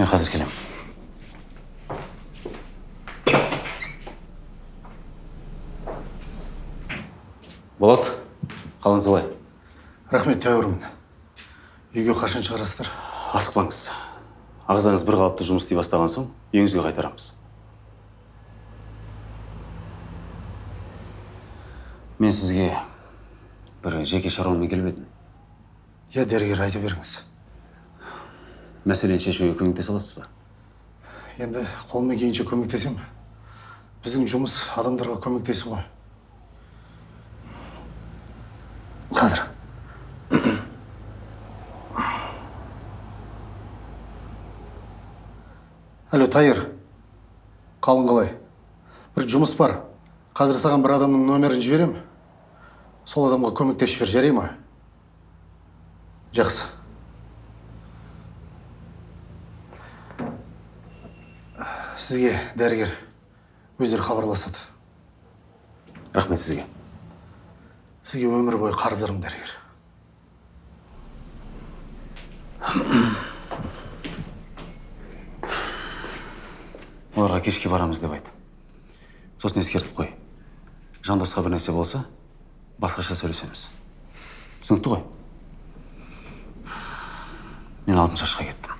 мен қазір келемін болат қалыңыз қалай? Рахмет тәуірмін үйге қашан шығарасыздар? Асықпаңыз. Ағзаңыз бір қалыпты жұмыс істей бастаған соң үйіңізге қайтарамыз. Мен сізге бір жеке шаруамен келіп едім. Иә дәрігер айта беріңіз. Мәселені шешуге көмектесе аласыз ба енді қолымнан келгенше көмектесемін біздің жұмыс адамдарға көмектесу ғой қазір алло тайыр қалың қалай бір жұмыс бар қазір саған бір адамның номерін жіберемін сол адамға көмектесіп жібер жарай ма жақсы сізге дәрігер өздері хабарласады. Рахмет сізге. Сізге өмір бойы қарыздармын дәрігер. Оларға кешке барамыз деп айт сосын ескертіп қой. Жандосқа бір нәрсе болса басқаша сөйлесеміз. Түсінікті ғой? Мен алтын шашқа кеттім.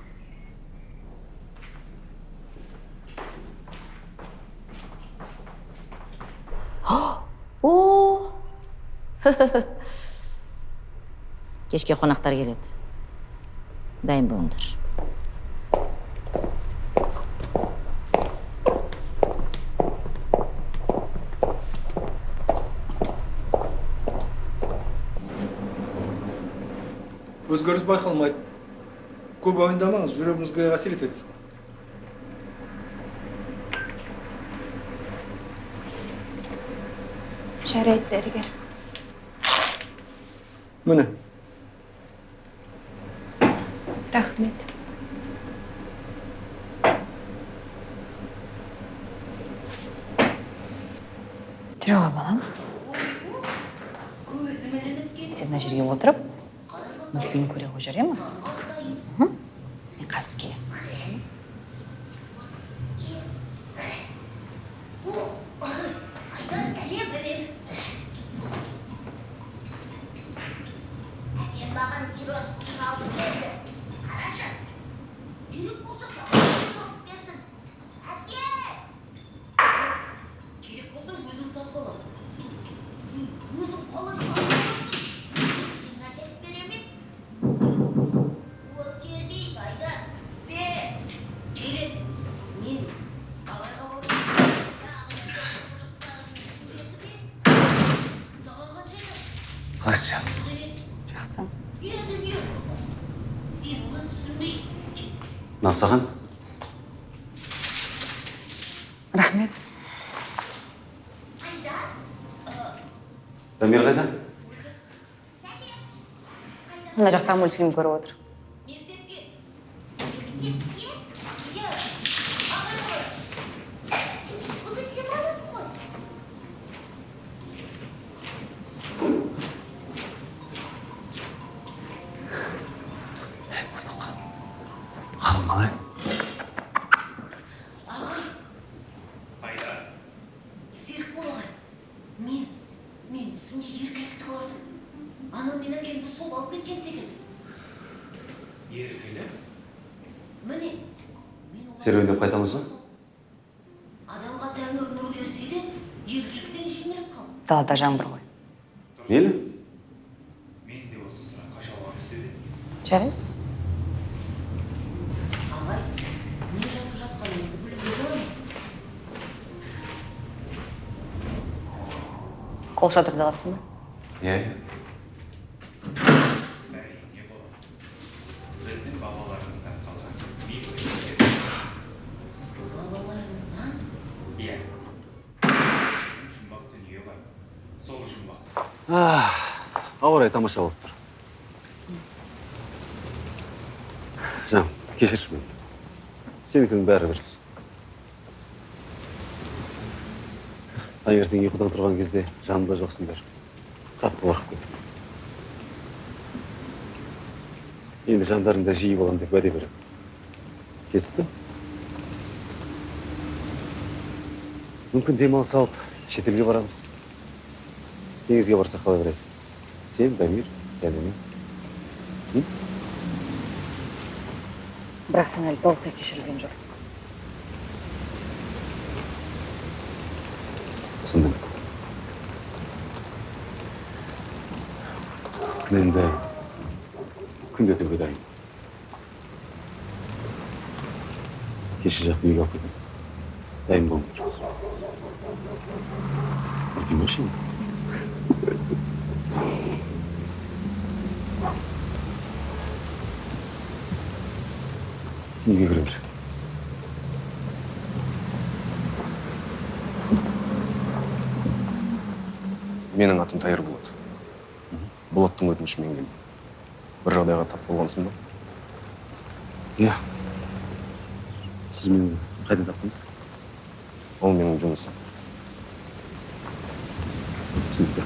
О кешке қонақтар келеді дайын болыңдар өзгеріс байқалмайды көп уайымдамаңыз жүрегіңізге әсер етеді жарайды дәрігер міне рахмет жүре ғой балам сен мына жерге отырып мультфильм көре ғой жарай ма мхм. мен қазір келемін Сен маған гироскутер алып келді. Қарашы. Керек болса саған алып берсін. Әке! Керек болса өзім сатып аламын. Өзім қолым Мен әкеліп беремін. Ол келмейді, Айдар. Бер. Келеді. Мен абайға барып саған қанша еді? қалайсыз жақсы Енді не Сен оны түсінбейсің. мынау саған рахмет қайда мына жақта мультфильм көріп отыр Мектепке. Мектепке? Иә. Ағай ғой. Бүгін демалыс қой. қалың қалай Серікбол ағай. Мен, мен түсімде еркелікті көрдім. Анау мен әкемді сол алып кеткен секілді. еркелі Міне. мен олай- серуендеп қайтамыз ба? Адамға тәңір нұр берсе де, еркеліктен жеңіліп қал. далада жаңбыр ғой. Мейлі? Мен де осы сұраққа жауап іздедім жарайды. Ағай, не жазып жатқаныңызды білуге бола ма? қол шатырды аласың ба? Иә әрине болады біздің бабаларымыздан қалған бейбіт Бабаларыңыздан иә жұмбақ дүние бар сол жұмбақ тамаша болып тұр жан кешірші мені сенікінің бәрі дұрыс таңертең ұйқыдан тұрған кезде жанымда жоқсыңдар қатты қорқып кеттім енді жандарыңда жиі боламын деп уәде беремін кесті мүмкін демалыс алып шетелге барамыз теңізге барсақ қалай қарайсың сен дамир және мен бірақ сен әлі толықтай кешірілген жоқсың түсіндім кінәмді күнде өтеуге дайын кеше жақта үйге алып кетемін дайын болыңдар ұртыңдаршы енді сен үйге кіре бер менің атым тайыр болат. Болаттың өтінішімен келдім. Бір жағдайға тап болғансың ба? Иә сіз мені қайда таптыңыз? Ол менің жұмысым. Түсінікті.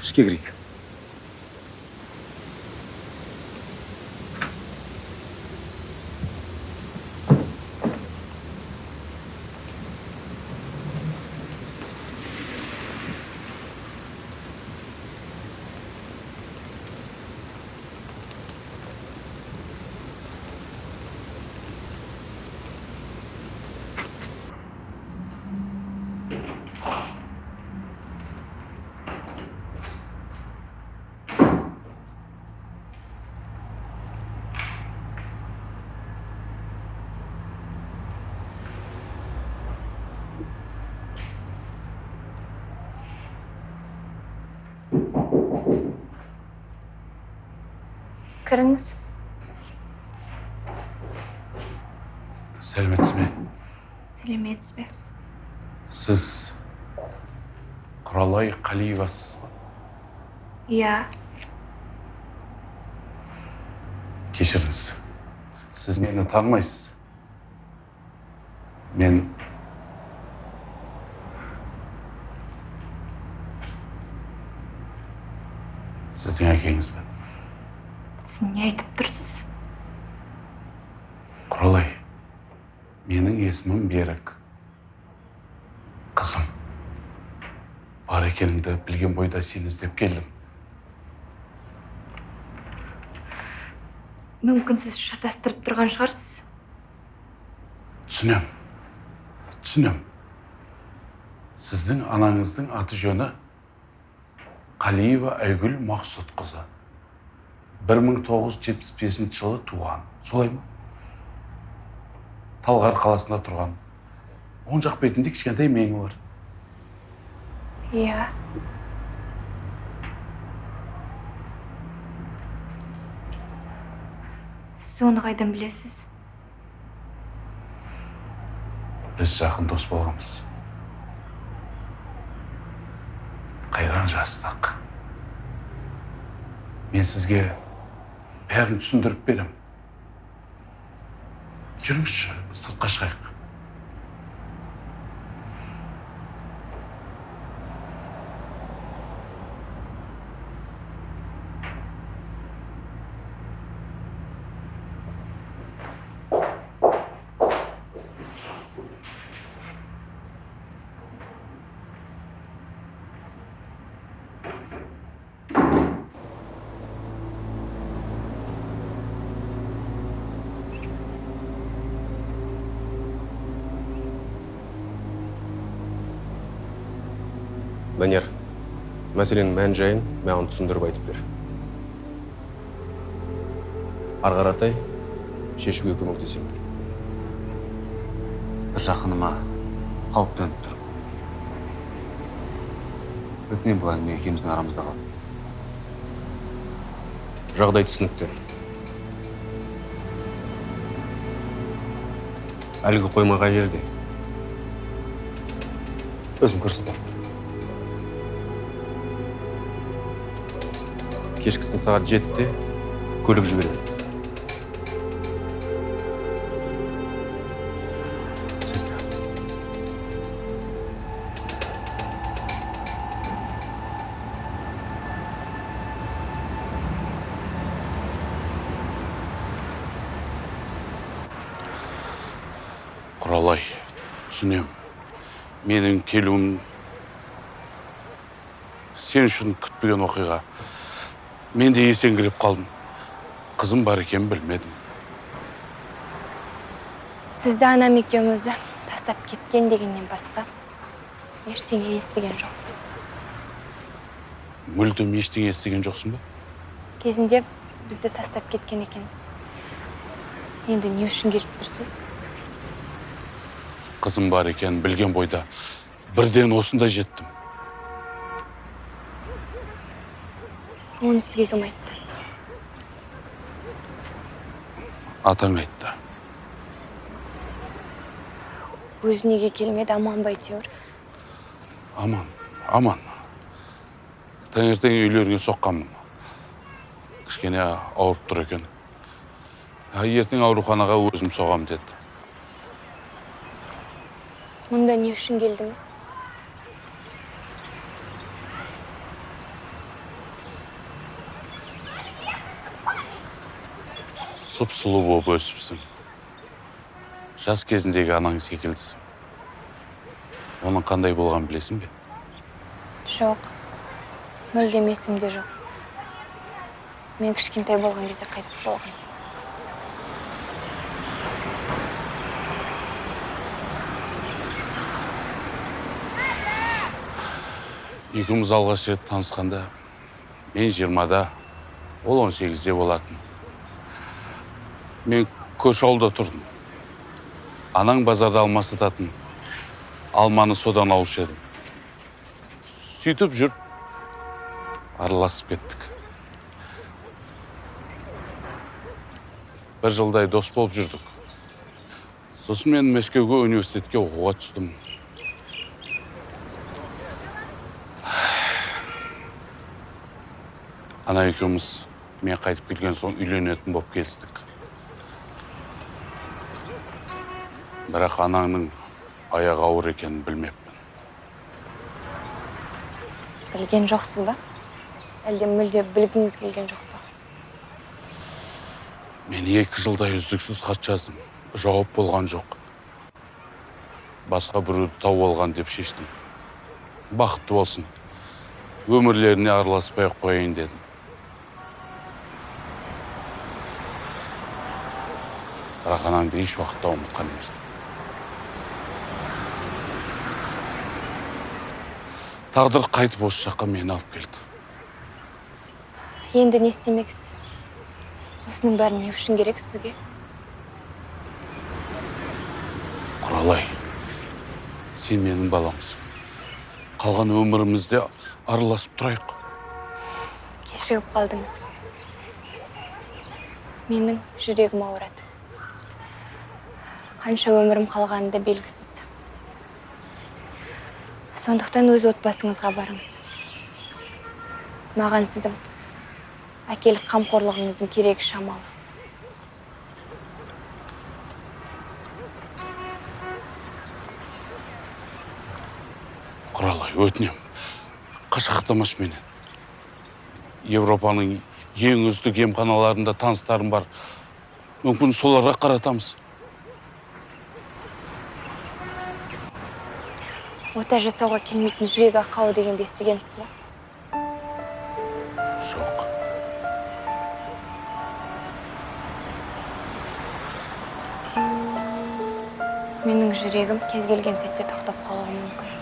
Ішке кірейік. Кіріңіз сәлеметсіз бе сәлеметсіз бе сіз құралай қалиевасыз ба иә кешіріңіз сіз мені танымайсыз мен сіздің әкеңізбін сіз не айтып тұрсыз құралай менің есімім берік қызым бар екеніңді білген бойда сені іздеп келдім мүмкін сіз шатастырып тұрған шығарсыз түсінем түсінем сіздің анаңыздың аты жөні қалиева айгүл мақсұтқызы 1975 жылы туған солай ма талғар қаласында тұрған оң жақ бетінде кішкентай меңі бар иә сіз оны қайдан білесіз біз жақын дос болғанбыз қайран жастық мен сізге бәрін түсіндіріп берем жүріңізші сыртқа шығайық данияр мәселенің мән жайын маған түсіндіріп айтып бер. Ары қаратай шешуге көмектесемін бір жақыныма қауіп төніп тұр өтінемін бұл әңгіме екеуміздің арамызда қалсын. Жағдай түсінікті. Әлгі қойма қай жерде? Өзім көрсетемін. Кешкісін сағат жетіде көлік түсінікті құралай түсінем. Менің келуім сен үшін күтпеген оқиға. Мен де есеңгіреп қалдым. Қызым бар екенін білмедім. Сізді анам екеумізді тастап кеткен дегеннен басқа ештеңе естіген жоқпын. Мүлдем ештеңе естіген жоқсың ба? Кезінде бізді тастап кеткен екенсіз. Енді не үшін келіп тұрсыз? Қызым бар екенін білген бойда бірден осында жеттім. Оны сізге кім айтты. Атаң айтты өзі неге келмеді аман ба әйтеуір? Аман аман. Таңертең үйлеріңе соққанмын. Кішкене ауырып тұр екен. Ертең ауруханаға өзім соғам деді. Мұнда не үшін келдіңіз? Сұп сұлу болып өсіпсің жас кезіндегі анаң секілдісің оның қандай болғанын білесің бе? Жоқ. Мүлдем есімде жоқ. Мен кішкентай болған кезде қайтыс болған екеуміз алғаш рет танысқанда мен жиырмада ол он сегізде болатын. Мен көрші ауылда тұрдым. Анаң базарда алма сататын алманы содан алушы едім. Сөйтіп жүріп араласып кеттік. Бір жылдай дос болып жүрдік. Сосын мен мәскеуге университетке оқуға түстім. Ана екеуміз мен қайтып келген соң үйленетін болып келістік. Бірақ анаңның аяғы ауыр екенін білмеппін. Білген жоқсыз ба? Әлде мүлде білгіңіз келген жоқ па? Мен екі жылдай үздіксіз хат жаздым. Жауап болған жоқ. Басқа біреуді тауып алған деп шештім. Бақытты болсын. Өмірлеріне араласпай ақ қояйын дедім. Бірақ анаңды еш уақытта ұмытқан емеспін. Тағдыр қайтып осы жаққа мені алып келді. Енді не істемексіз осының бәрі не үшін керек сізге? Құралай сен менің баламсың. Қалған өмірімізде араласып тұрайық. Кешігіп қалдыңыз. Менің жүрегім ауырады. Қанша өмірім қалғаны да белгісіз. Сондықтан өз отбасыңызға барыңыз. Маған сіздің әкелік қамқорлығыңыздың керегі шамалы. Құралай өтінем. Қашқақтамашы менен? Европаның ең үздік емханаларында таныстарым бар. Мүмкін соларға қаратамыз. Ота жасауға келмейтін жүрек ақауы дегенді естігенсіз ба? Жоқ. Менің жүрегім кез келген сәтте тоқтап қалуы мүмкін.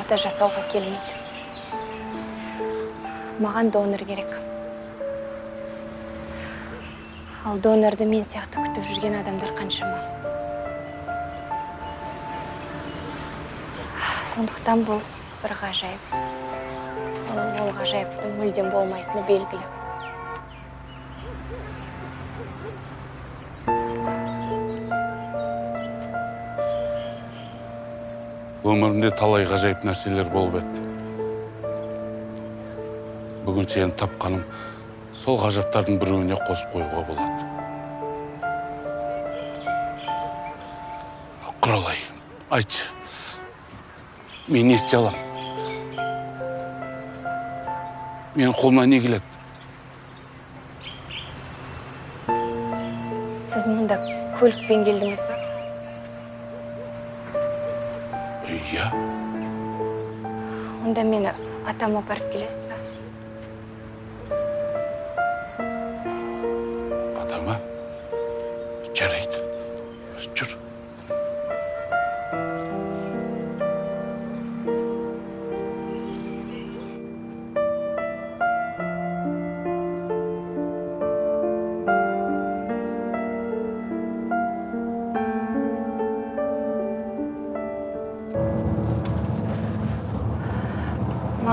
Ота жасауға келмейді. Маған донор керек. Ал донорды мен сияқты күтіп жүрген адамдар қаншама. Сондықтан бұл бір ғажайып. Ол ғажайыптың мүлдем болмайтыны белгілі. Өмірімде талай ғажайып нәрселер болып еді бүгін сені тапқаным сол ғажаптардың біреуіне қосып қоюға болады. Құралай айтшы. Мен не істей аламын менің қолымнан не келеді? Сіз мұнда көлікпен келдіңіз ба? Иә. Онда мені атама апарып келесіз ба?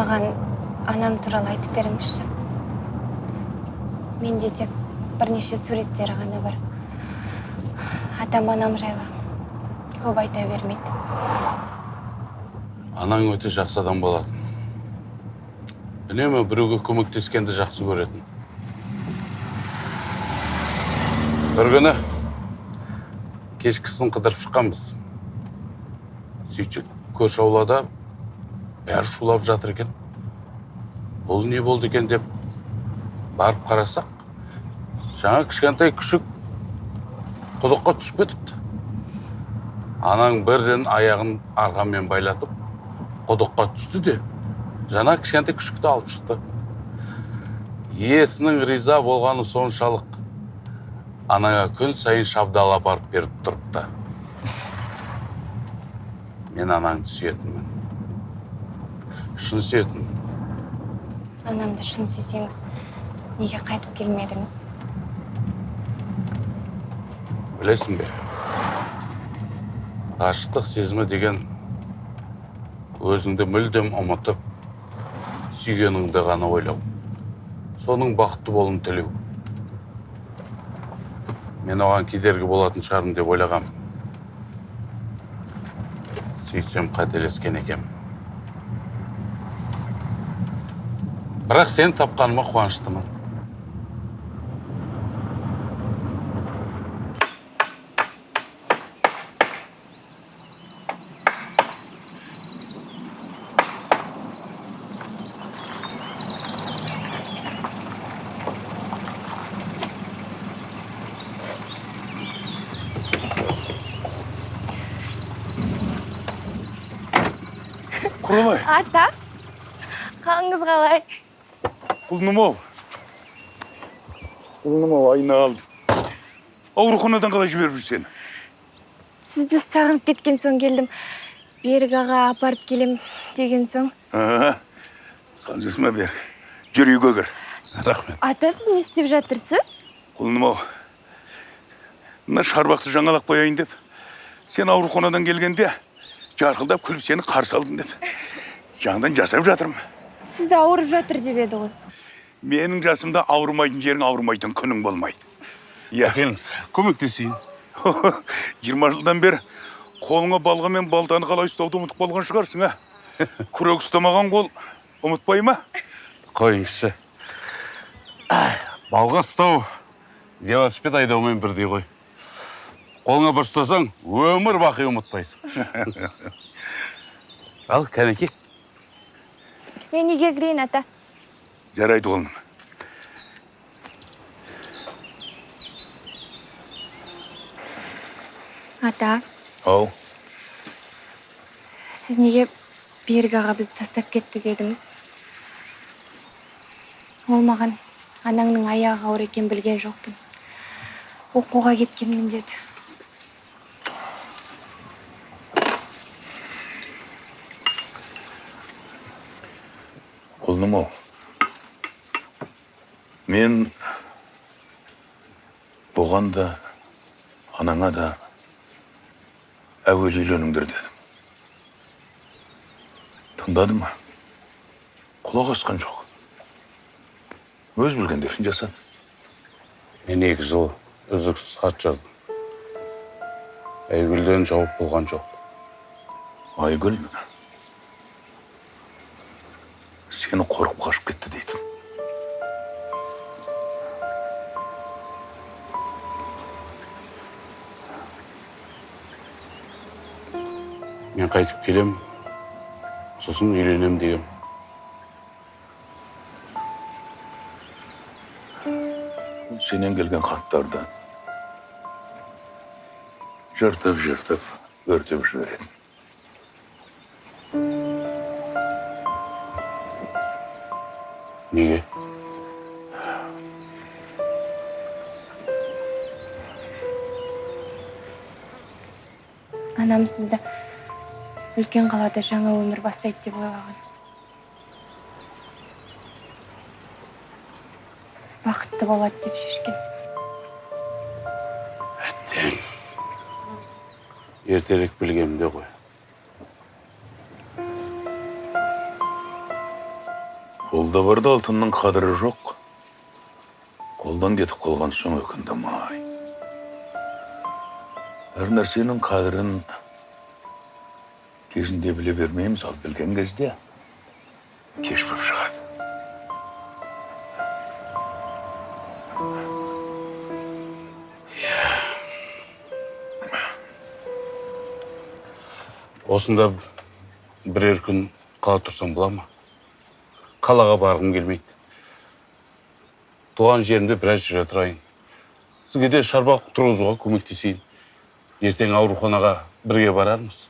Маған анам туралы айтып беріңізші. Менде тек бірнеше суреттері ғана бар. Атам анам жайлы көп айта бермейді. Анаң өте жақсы адам болатын. Үнемі біреуге көмектескенді жақсы көретін. Бір күні кешкісін қыдырып шыққанбыз. Сөйтсек көрші аулада бәрі шулап жатыр екен. Бұл не болды екен деп барып қарасақ жаңа кішкентай күшік құдыққа түсіп кетіпті. Анаң бірден аяғын арқанмен байлатып құдыққа түсті де жаңа кішкентай күшікті алып шықты. Иесінің риза болғаны соншалық анаңа күн сайын шабдалы апарып беріп тұрыпты. Мен анаңды сүйетінмін шын сүйетінмін анамды шын сүйсеңіз неге қайтып келмедіңіз? Білесің бе? Ғашықтық сезімі деген өзіңді мүлдем ұмытып сүйгеніңді ғана ойлау. Соның бақытты болуын тілеу. Мен оған кедергі болатын шығармын деп ойлағам. Сөйтсем қателескен екенмін бірақ сені тапқаныма қуаныштымын құралай ата қалыңыз қалай құлыным ау құлыным ау айналдым ауруханадан қалай жіберіп жүр сені сізді сағынып кеткен соң келдім берік аға апарып келем деген соң санжысыма бер жүр үйге кір рахмет ата сіз не істеп жатырсыз құлыным ау мына шарбақты жаңалап қояйын деп сен ауруханадан келгенде жарқылдап күліп сені қарсы алдым деп жаңадан жасап жатырмын сізді ауырып жатыр деп еді ғой менің жасымда ауырмайтын жерің ауырмайтын күнің болмайды. Иә. Келіңіз көмектесейін. Жиырма жылдан бері қолыңа балға мен балтаны қалай ұстауды ұмытып қалған шығарсың а күрек ұстамаған қол ұмытпай ма? Қойыңызшы. Балға ұстау велосипед айдаумен бірдей ғой. Қолыңа бір ұстасаң өмір бақи ұмытпайсың. Ал кәнеки? Мен үйге кірейін ата? Жарайды қолым. Ата. Ау. Сіз неге берік аға бізді тастап кетті дедіңіз? Ол маған анаңның аяғы ауыр екенін білген жоқпын. Оқуға кеткенмін деді. Құлыным ау. Мен бұған да анаңа да әуелі үйленіңдер дедім тыңдады ма құлақ асқан жоқ өз білгендерін жасады мен екі жыл үздіксіз хат жаздым айгүлден жауап болған жоқ айгүл сені қорқып қашып кетті дейді мен қайтып келем, сосын үйленем деген сенен келген хаттарды жыртып жыртып өртеп жібереді неге анам сізді үлкен қалада жаңа өмір бастайды деп ойлаған. Бақытты болады деп шешкен. Әттең. Ертерек білгенім де ғой. Қолда барда алтынның қадірі жоқ. Қолдан кетіп қалған соң өкіндім ай. Әр нәрсенің қадірін кезінде біле бермейміз ал білген кезде кеш болып шығады осында бірер күн қала тұрсам бола ма қалаға барғым келмейді туған жерімде біраз жүре тұрайын сізге де шарбақ тұрғызуға көмектесейін ертең ауруханаға бірге барармыз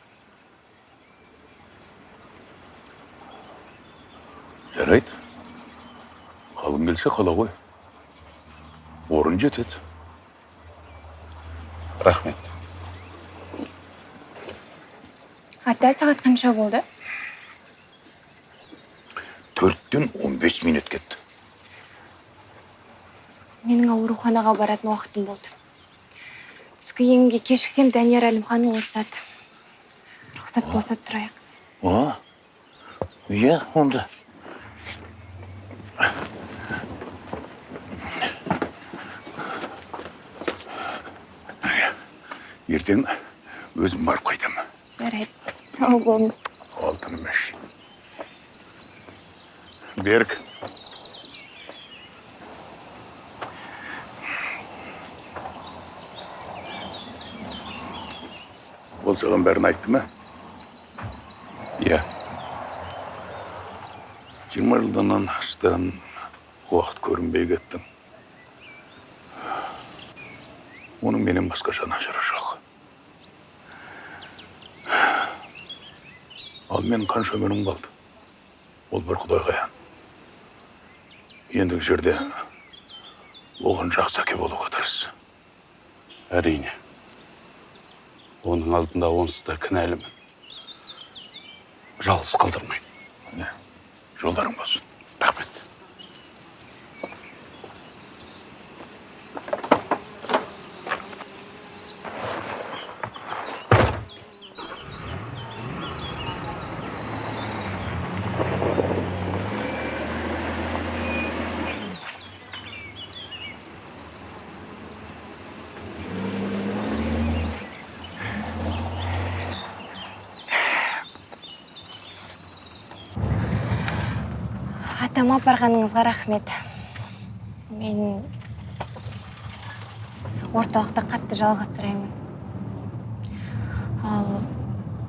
жарайды қалың келсе қала ғой орын жетеді рахмет ата сағат қанша болды төрттен он бес минут кетті менің ауруханаға баратын уақытым болды түскі емге кешіксем данияр әлімханұлы ұрсады рұқсат болса тұрайық иә онда ертең өзім барып қайтамын жарайды. Сау болыңыз. Алтыным берік. Ол саған бәрін айтты ма? Иә. Жиырма жылдан астам уақыт көрінбей кеттің оның менен басқа жанашыры жоқ. Ал менің қанша өмірім қалды? Ол бір құдайға аян ендігі жерде оған жақсы әке болуға тырыс әрине. Оның алдында онсыз да кінәлімін. Жалғыз міне жолдарың болсын рахмет атама апарғаныңызға рахмет. Мен орталықта қатты жалғызсыраймын ал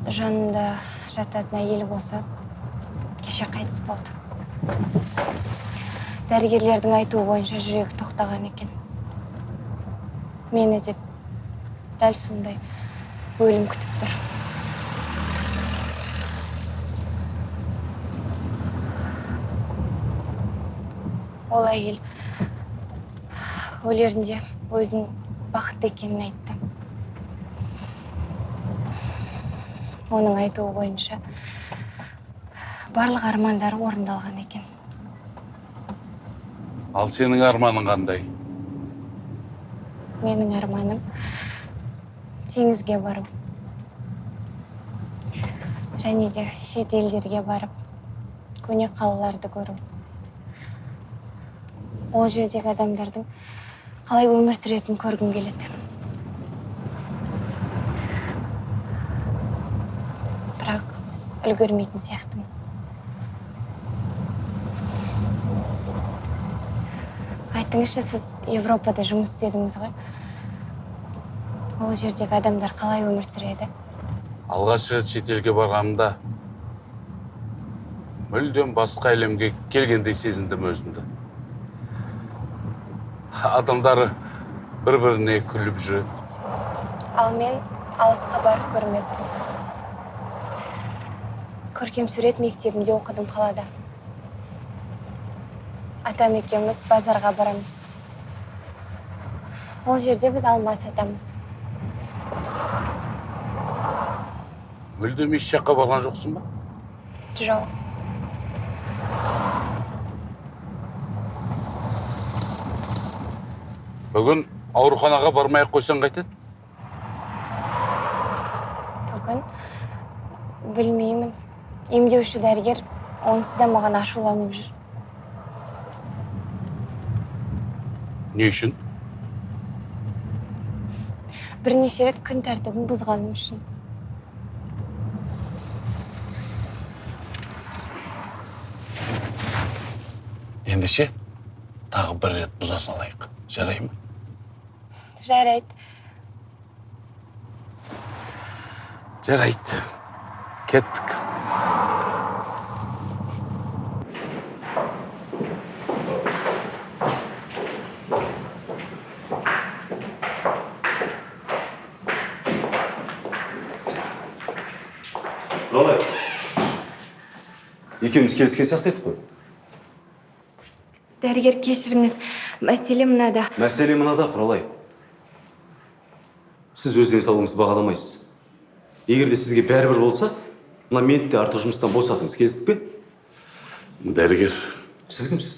жанында жататын әйелі болса кеше қайтыс болды. Дәрігерлердің айтуы бойынша жүрегі тоқтаған екен. Мені де дәл сондай өлім күтіп тұр. Ол әйел өлерінде өзінің бақытты екенін айтты. Оның айтуы бойынша барлық армандары орындалған екен. Ал сенің арманың қандай? Менің арманым теңізге бару. Және де шет елдерге барып көне қалаларды көру. Ол жердегі адамдардың қалай өмір сүретінін көргім келеді. Бірақ үлгермейтін сияқтымын. Айтыңызшы сіз европада жұмыс істедіңіз ғой. Ол жердегі адамдар қалай өмір сүреді? Алғаш рет шетелге барғанымда мүлдем басқа әлемге келгендей сезіндім өзімді. Адамдары бір біріне күліп жүреді. Ал мен алысқа барып көрмеппін көркем сурет мектебінде оқыдым қалада. Атам екеуміз базарға барамыз. Ол жерде біз алма сатамыз мүлдем еш жаққа барған жоқсың ба? Жоқ. Бүгін ауруханаға бармай ақ қойсаң қайтеді. Бүгін білмеймін. Емдеуші дәрігер онсыз да маған ашуланып жүр. Не үшін? Бірнеше рет күн тәртібін бұзғаным үшін. Ендеше тағы бір рет бұза салайық. Жарай ма? Жарайды. Жарайды. Кеттік. Құралай екеуміз келіскен сияқты едік қой. Дәрігер кешіріңіз. Мәселе мынада. Мәселе мынада құралай. Сіз өз денсаулығыңызды бағаламайсыз. Егер де сізге бәрібір болса мына мені де артық жұмыстан босатыңыз. Келістік пе? Дәрігер. Сіз кімсіз?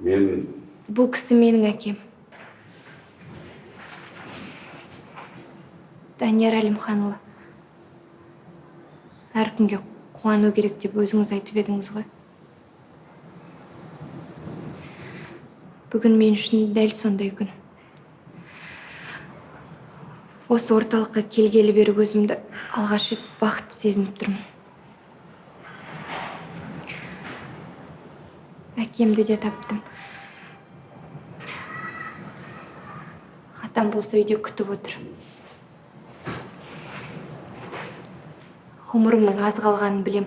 Мен бұл кісі менің әкем. Данияр әлімханұлы. Әркімге қуану керек деп өзіңіз айтып едіңіз ғой. Бүгін мен үшін дәл сондай күн. Осы орталыққа келгелі бері өзімді алғаш рет бақытты сезініп тұрмын. Әкемді де таптым. Атам болса үйде күтіп отыр. Ғұмырымның аз қалғанын білем.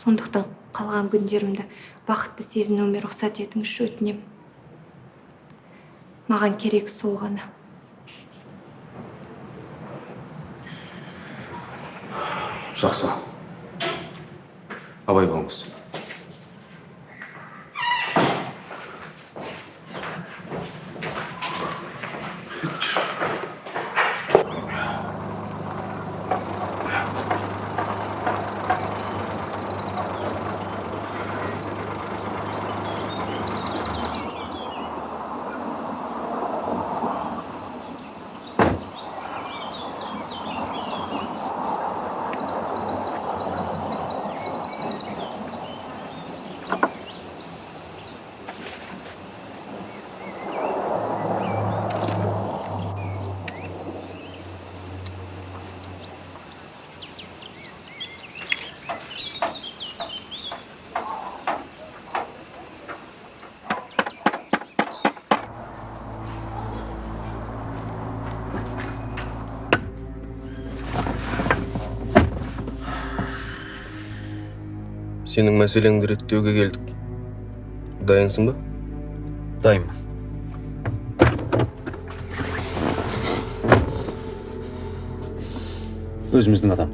Сондықтан қалған күндерімді бақытты сезінуіме рұқсат етіңізші өтінем. Маған керек сол ғана. Жақсы. Абай болыңыз. Сенің мәселеңді реттеуге келдік. Дайынсың ба? Дайынмын өзіміздің адам.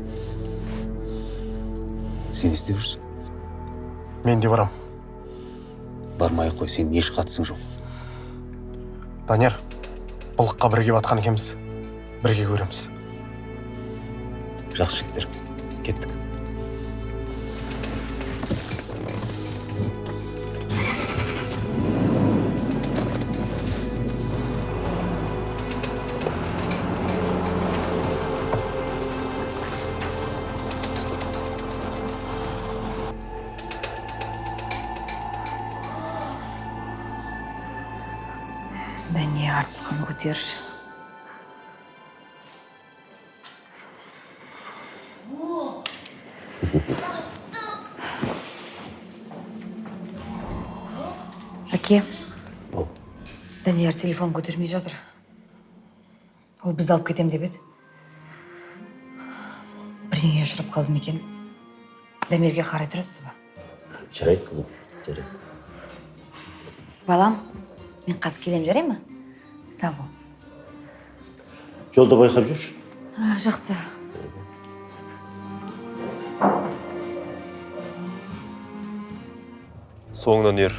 Сен не істеп жүрсің? Мен де барам. Бармай ақ қой сенің еш қатысың жоқ. Данияр былыққа бірге батқан екенбіз. Бірге көреміз. Жақсы жігіттер кеттік. Көтерші әке данияр телефон көтермей жатыр. Ол бізді алып кетем деп еді. Бірдеңеге ұшырап қалды ма екен? Дамирге қарай тұрасыз ба? Жарайды қызым жарайды. Балам мен қазір келем жарай ма? сау бол жолда байқап жүрші жақсы соңынан ер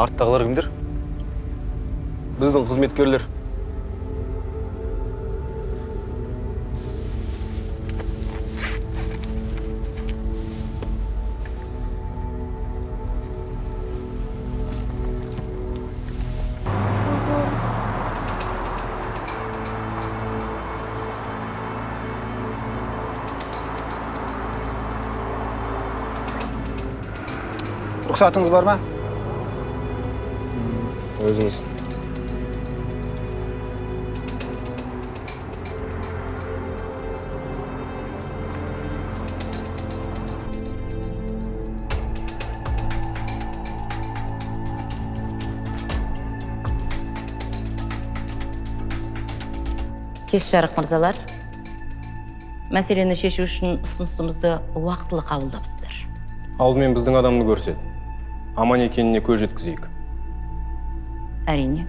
арттағылар кімдер біздің қызметкерлер рұқсатыңыз бар ма өзіңіз кеш жарық мырзалар мәселені шешу үшін ұсынысымызды уақытылы қабылдапсыздар алдымен біздің адамды көрсет аман екеніне көз жеткізейік. Әрине.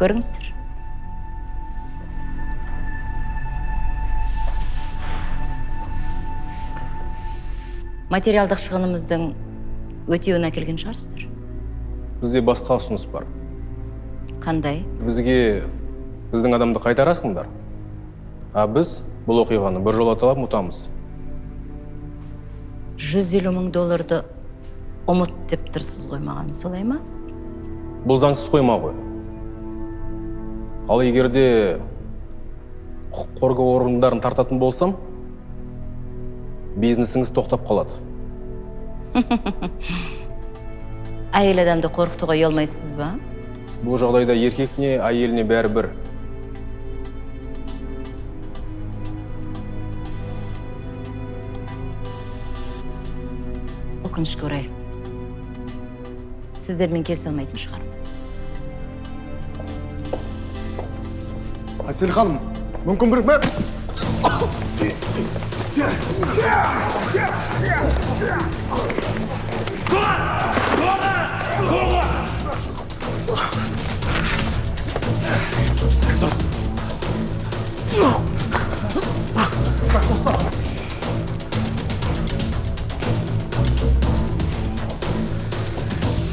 Көріңіздер. Материалдық шығынымыздың өтеуін әкелген шығарсыздар. Бізде басқа ұсыныс бар. Қандай? Бізге біздің адамды қайтарасыңдар. А біз бұл оқиғаны біржолата ұмытамыз жүз елу мың долларды ұмыт деп тұрсыз ғой маған солай ма? Бұл заңсыз қойма ғой. Ал егер де құқық қорғау органдарын тартатын болсам бизнесіңіз тоқтап қалады. Әйел адамды қорқытуға ұялмайсыз ба? Бұл жағдайда еркекіне әйеліне бәрі өкінішке орай сіздермен келісе алмайтын шығармыз әсел ханым мүмкін бір бір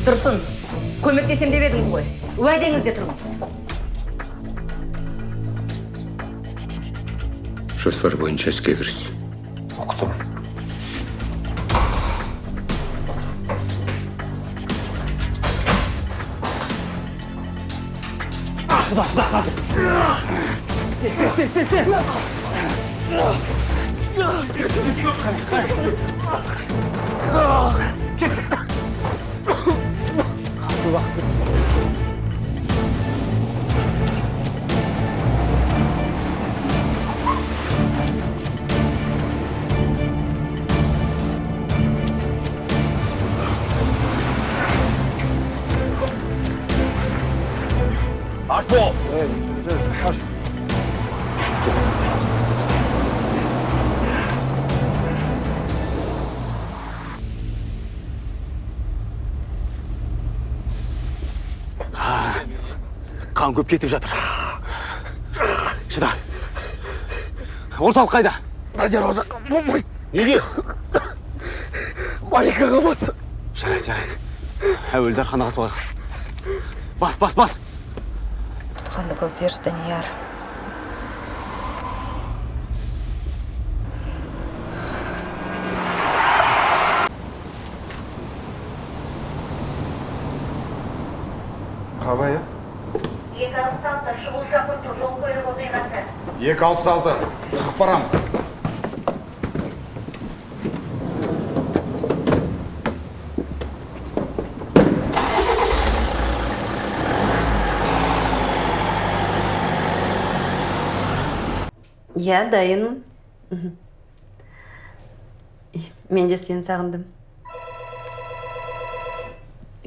тұрсын көмектесем деп едіңіз ғой. Уәдеңізде тұрыңыз. Жоспар бойынша іске кіріс қан көп кетіп жатыр. Шыда. Орталық қайда? Надияр ол жаққа болмайды неге? Барикаға бас жарайды жарайды. Әуелі дарханаға соғайық. Бас бас бас! Тұтқынды көтерші данияр қабай екі алпыс алты шұғыл шақырту жол көлік оқиғасы екі алпыс алты. Шығып барамыз. Иә дайынмын мен де сені сағындым.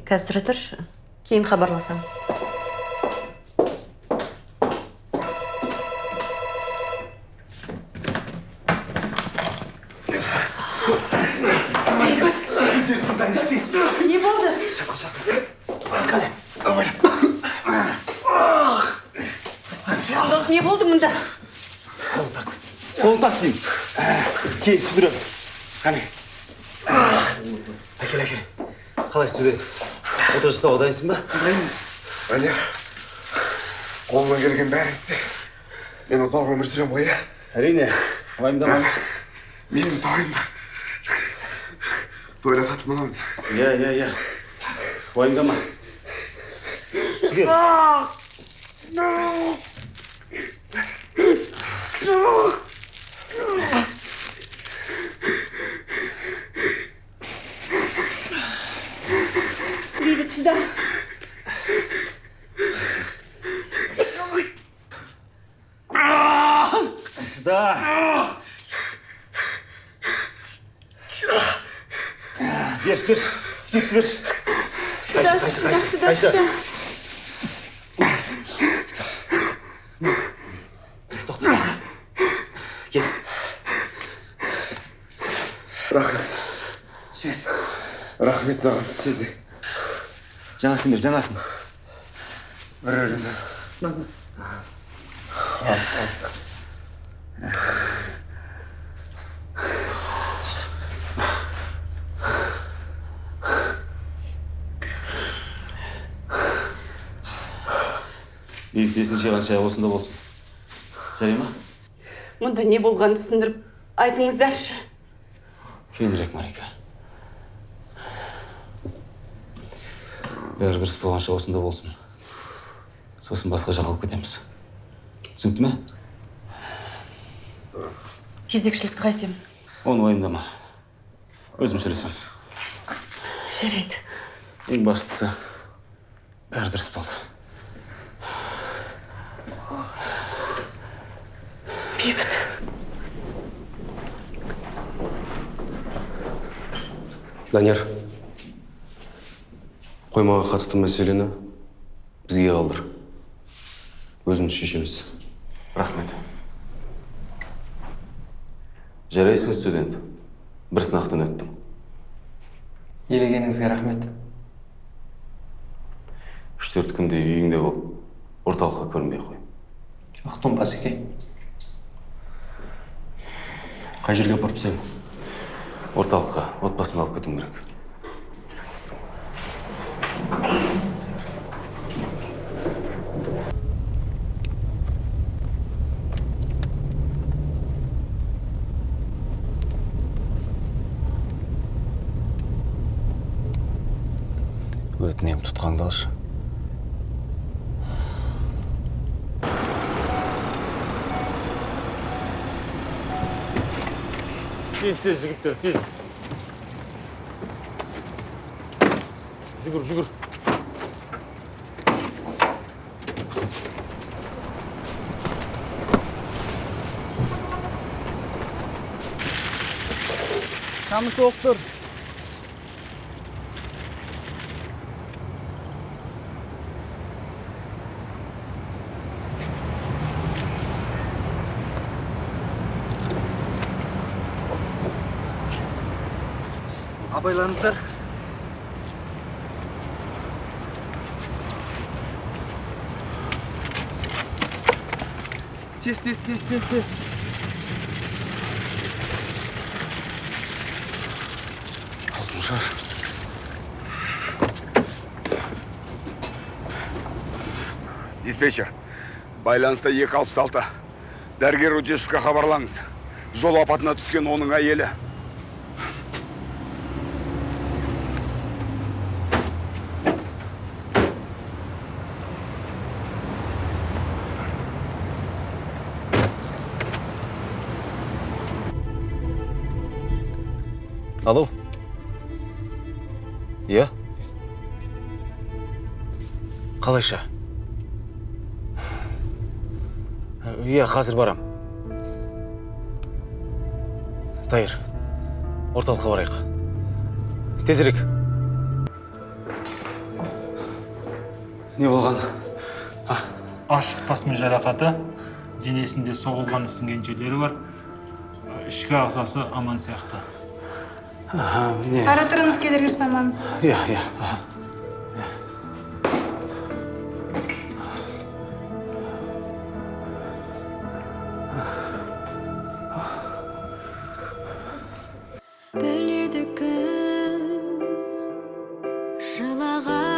Қазір тұра тұршы. Кейін хабарласамын не болды жандос не болды мұнда қолын тарт деймін кейін түсіндіремін қане әкел әкел қалай студент ота жасауға дайынсың ба данияр қолымнан келген бәрін істе. Мен ұзақ өмір сүремін ғой иә. Әрине уайымдама менің тойымда тойлататын боламыз иә иә иә уайымдама түге бейбіт шыда шыда бер бер спиртті бер шыда шыда шыда шыда тоқта кес рахмет. Жібер рахмет саған сезе жаңасын бер жаңасын бір өлімнен бейбіт есін жиған шай осында болсын. Жарай ма? Мұнда не болғанын түсіндіріп айтыңыздаршы. Кейінірек марика. Бәрі дұрыс болғанша осында болсын. Сосын басқа жаққа алып кетеміз. Түсінікті ме? Кезекшілікті қайтемін. Оны уайымдама. Өзім сөйлесемін. Жарайды. Ең бастысы бәрі дұрыс болды. Бейбіт данияр қоймаға қатысты мәселені бізге қалдыр. Өзіміз шешеміз. Рахмет. Жарайсың студент. Бір сынақтан өттің елегеніңізге рахмет. Үш төрт күндей үйіңде бол орталыққа көрінбей қой. Ұқтым басеке қай жерге апарып тастаймын? Орталыққа отбасымды алып кетуім керек. Өтінемін тұтқаңды алшы 띠스 지금들 띠스 죽으러 죽으러 Kamı soğuktur. абайлаңыздар тез тез тез тез тез алтыншаш диспетчер байланыста екі алпыс алты дәрігер өтешевқа хабарлаңыз жол апатына түскен оның әйелі Алло. Иә қалайша? Иә қазір барам. Дайыр орталыққа барайық. Тезірек. Не болған? Ашық тасмен жарақаты денесінде соғылған ісінген жерлері бар. Ішкі ағзасы аман сияқты. Ага, не. Тұрыңыз келдіріңіз саманыз. Я, я. Біледі кім жылаған